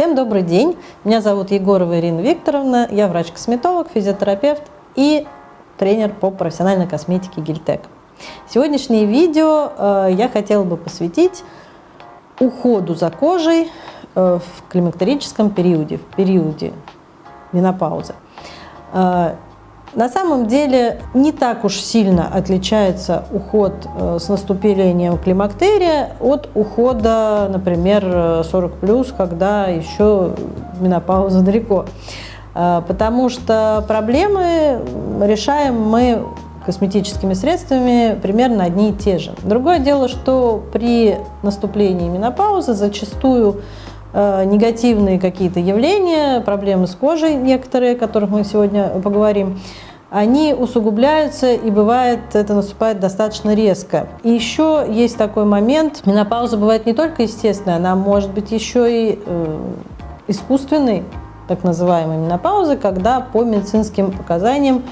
Всем добрый день. Меня зовут Егорова Ирина Викторовна. Я врач-косметолог, физиотерапевт и тренер по профессиональной косметике Гильтек. Сегодняшнее видео э, я хотела бы посвятить уходу за кожей э, в климактерическом периоде, в периоде менопаузы. На самом деле не так уж сильно отличается уход э, с наступлением климактерия от ухода, например, 40+, когда еще менопауза далеко. Э, потому что проблемы решаем мы косметическими средствами примерно одни и те же. Другое дело, что при наступлении менопаузы зачастую негативные какие-то явления, проблемы с кожей некоторые, о которых мы сегодня поговорим, они усугубляются, и бывает, это наступает достаточно резко. И еще есть такой момент, менопауза бывает не только естественная, она может быть еще и э, искусственной, так называемой менопаузы, когда по медицинским показаниям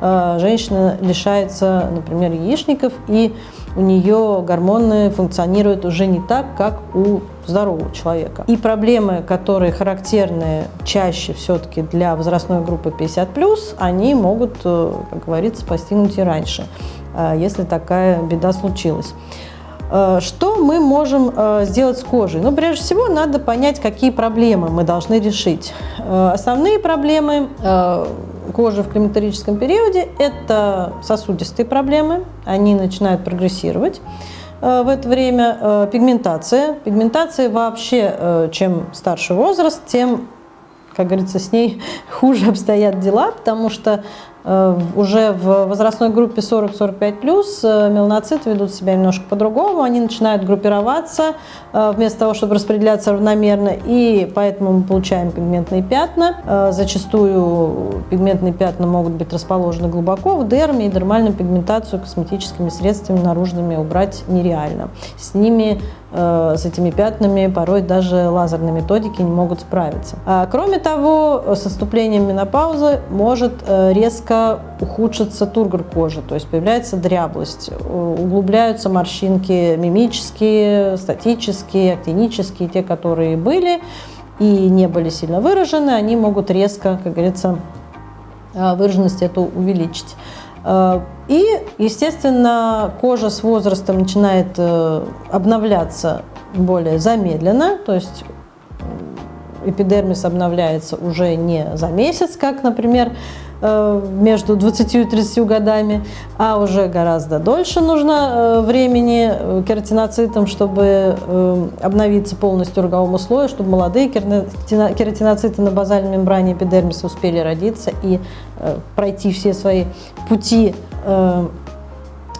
э, женщина лишается, например, яичников, и у нее гормоны функционируют уже не так, как у здорового человека. И проблемы, которые характерны чаще все-таки для возрастной группы 50+, они могут, э, как говорится, постигнуть и раньше, э, если такая беда случилась. Э, что мы можем сделать с кожей? Ну, прежде всего, надо понять, какие проблемы мы должны решить. Основные проблемы кожи в климактерическом периоде – это сосудистые проблемы, они начинают прогрессировать э, в это время. Э, пигментация. Пигментация вообще, э, чем старше возраст, тем, как говорится, с ней хуже обстоят дела, потому что уже в возрастной группе 40-45 плюс э, меланоциты ведут себя немножко по-другому, они начинают группироваться э, вместо того, чтобы распределяться равномерно, и поэтому мы получаем пигментные пятна. Зачастую пигментные пятна могут быть расположены глубоко в дерме, и дермальную пигментацию косметическими средствами наружными убрать нереально. С ними с этими пятнами порой даже лазерные методики не могут справиться. А, кроме того, с наступлением менопаузы может резко ухудшится тургор кожи, то есть появляется дряблость, углубляются морщинки мимические, статические, актинические, те, которые были и не были сильно выражены, они могут резко, как говорится, а, выраженность эту увеличить. А, и, естественно, кожа с возрастом начинает э, обновляться более замедленно, то есть эпидермис обновляется уже не за месяц, как, например, Э, между 20 и 30 годами, а уже гораздо дольше нужно э, времени э, кератиноцитам, чтобы обновиться полностью роговому слою, чтобы молодые кератиноциты на базальной мембране эпидермиса успели родиться и пройти все свои пути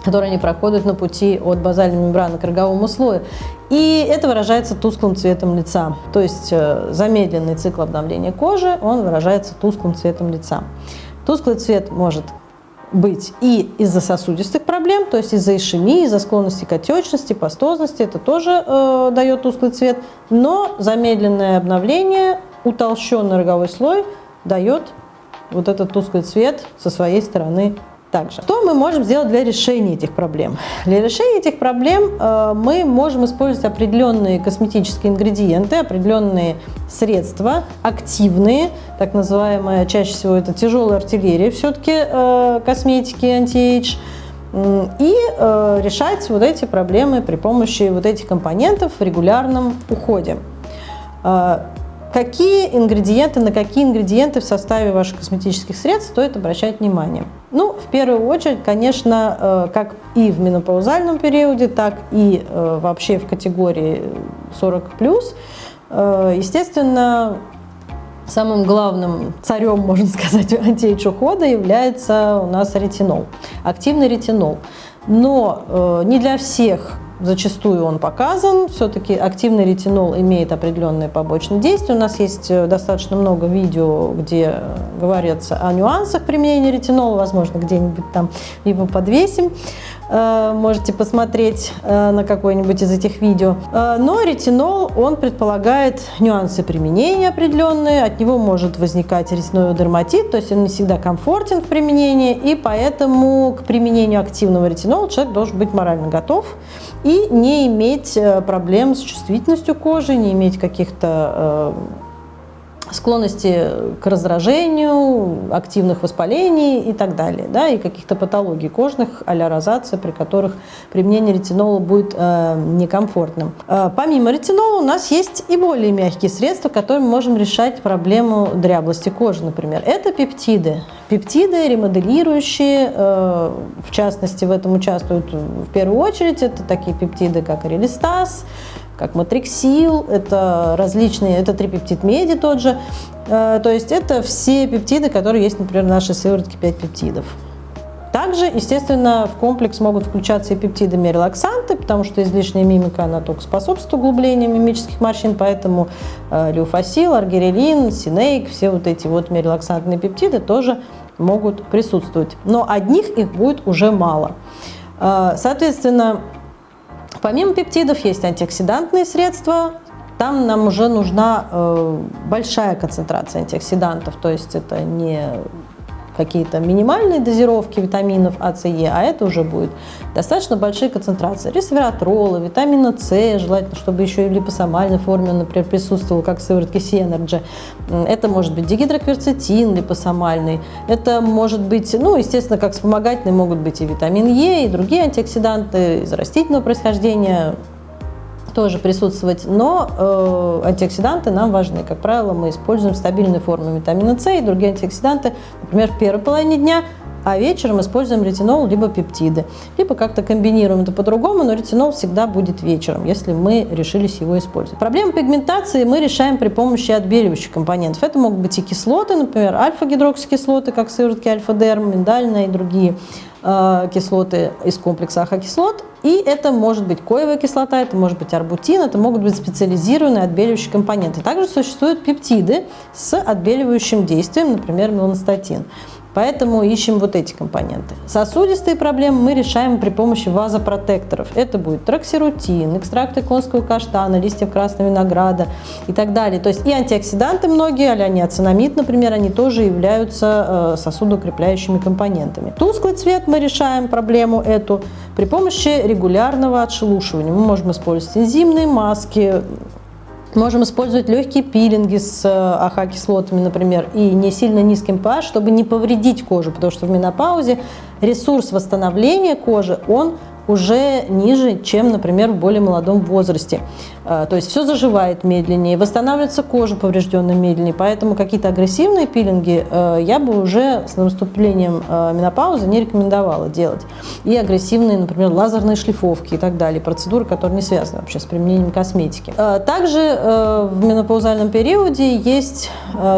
которые они проходят на пути от базальной мембраны к роговому слою. И это выражается тусклым цветом лица. То есть замедленный цикл обновления кожи, он выражается тусклым цветом лица. Тусклый цвет может быть и из-за сосудистых проблем, то есть из-за ишемии, из-за склонности к отечности, пастозности, это тоже э, дает тусклый цвет, но замедленное обновление, утолщенный роговой слой дает вот этот тусклый цвет со своей стороны также. Что мы можем сделать для решения этих проблем? Для решения этих проблем э, мы можем использовать определенные косметические ингредиенты, определенные средства, активные, так называемые, чаще всего это тяжелая артиллерия все-таки э, косметики anti-age, и э, решать вот эти проблемы при помощи вот этих компонентов в регулярном уходе. Какие ингредиенты, на какие ингредиенты в составе ваших косметических средств стоит обращать внимание? Ну, в первую очередь, конечно, э, как и в менопаузальном периоде, так и э, вообще в категории 40+, э, естественно, самым главным царем, можно сказать, антиэйдж ухода является у нас ретинол, активный ретинол. Но не для всех Зачастую он показан, все-таки активный ретинол имеет определенные побочные действия. У нас есть э, достаточно много видео, где говорится о нюансах применения ретинола, возможно, где-нибудь там его подвесим. Э, можете посмотреть э, на какое-нибудь из этих видео. Но ретинол, он предполагает нюансы применения определенные, от него может возникать ретиноидный дерматит, то есть он не всегда комфортен в применении, и поэтому к применению активного ретинола человек должен быть морально готов не иметь э, проблем с чувствительностью кожи, не иметь каких-то склонности к раздражению, активных воспалений и так далее, да, и каких-то патологий кожных, а розация, при которых применение ретинола будет э, некомфортным. Э, помимо ретинола у нас есть и более мягкие средства, которыми мы можем решать проблему дряблости кожи, например. Это пептиды. Пептиды, ремоделирующие, э, в частности, в этом участвуют в первую очередь, это такие пептиды, как релистаз, как матриксил, это различные, это трипептид меди тот же. Э, то есть это все пептиды, которые есть, например, в нашей сыворотке 5 пептидов. Также, естественно, в комплекс могут включаться и пептидами релаксанты, потому что излишняя мимика, она только способствует углублению мимических морщин, поэтому э, люфасил, аргирелин, синейк, все вот эти вот релаксантные пептиды тоже могут присутствовать. Но одних их будет уже мало. Э, соответственно, Помимо пептидов есть антиоксидантные средства. Там нам уже нужна э, большая концентрация антиоксидантов, то есть это не какие-то минимальные дозировки витаминов А, С, Е, а это уже будет достаточно большие концентрации. Ресвератрола, витамина С, желательно, чтобы еще и в липосомальной форме, например, присутствовал, как в сыворотке Synergy. Это может быть дигидрокверцетин липосомальный, это может быть, ну, естественно, как вспомогательные могут быть и витамин Е, и другие антиоксиданты из растительного происхождения, тоже присутствовать, но э, антиоксиданты нам важны. Как правило, мы используем стабильные формы витамина С и другие антиоксиданты, например, в первой половине дня, а вечером используем ретинол либо пептиды. Либо как-то комбинируем это по-другому, но ретинол всегда будет вечером, если мы решились его использовать. Проблему пигментации мы решаем при помощи отбеливающих компонентов. Это могут быть и кислоты, например, альфа-гидроксикислоты, как сыворотки альфа-дерм, миндальная и другие кислоты из комплекса ахокислот. И это может быть коевая кислота, это может быть арбутин, это могут быть специализированные отбеливающие компоненты. Также существуют пептиды с отбеливающим действием, например, меланстатин. Поэтому ищем вот эти компоненты. Сосудистые проблемы мы решаем при помощи вазопротекторов. Это будет троксирутин, экстракты конского каштана, листьев красного винограда и так далее. То есть и антиоксиданты многие, а ниацинамид, например, они тоже являются э, сосудоукрепляющими компонентами. Тусклый цвет мы решаем проблему эту при помощи регулярного отшелушивания. Мы можем использовать энзимные маски, Можем использовать легкие пилинги с э, АХ-кислотами, например, и не сильно низким pH, чтобы не повредить кожу, потому что в менопаузе ресурс восстановления кожи, он уже ниже, чем, например, в более молодом возрасте. А, то есть все заживает медленнее, восстанавливается кожа поврежденная медленнее, поэтому какие-то агрессивные пилинги э, я бы уже с наступлением э, менопаузы не рекомендовала делать. И агрессивные, например, лазерные шлифовки и так далее, процедуры, которые не связаны вообще с применением косметики. А, также э, в менопаузальном периоде есть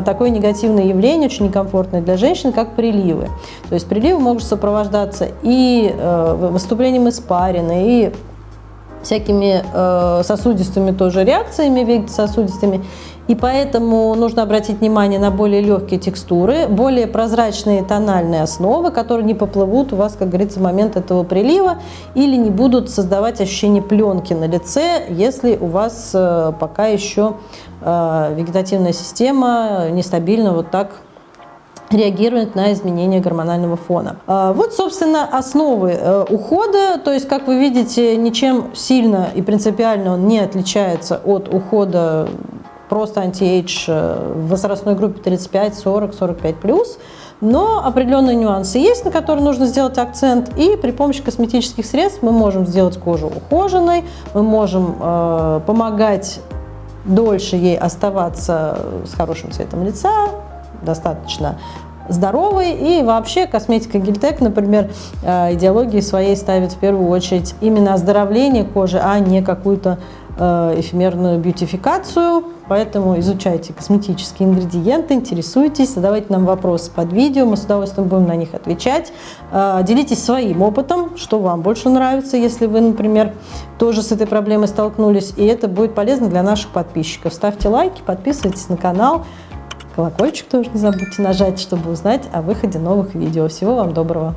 такое негативное явление, очень некомфортное для женщин, как приливы. То есть приливы могут сопровождаться и выступлением испарины, и всякими э, сосудистыми тоже реакциями, вегетососудистыми. И поэтому нужно обратить внимание на более легкие текстуры, более прозрачные тональные основы, которые не поплывут у вас, как говорится, в момент этого прилива или не будут создавать ощущение пленки на лице, если у вас э, пока еще э, вегетативная система нестабильна вот так реагирует на изменения гормонального фона. А, вот, собственно, основы э, ухода. То есть, как вы видите, ничем сильно и принципиально он не отличается от ухода просто anti-age э, в возрастной группе 35, 40, 45 плюс. Но определенные нюансы есть, на которые нужно сделать акцент. И при помощи косметических средств мы можем сделать кожу ухоженной, мы можем э, помогать дольше ей оставаться с хорошим цветом лица, достаточно здоровый. И вообще косметика Гильтек, например, э, идеологии своей ставит в первую очередь именно оздоровление кожи, а не какую-то э, эфемерную бьютификацию. Поэтому изучайте косметические ингредиенты, интересуйтесь, задавайте нам вопросы под видео, мы с удовольствием будем на них отвечать. Э, делитесь своим опытом, что вам больше нравится, если вы, например, тоже с этой проблемой столкнулись. И это будет полезно для наших подписчиков. Ставьте лайки, подписывайтесь на канал. Колокольчик тоже не забудьте нажать, чтобы узнать о выходе новых видео. Всего вам доброго!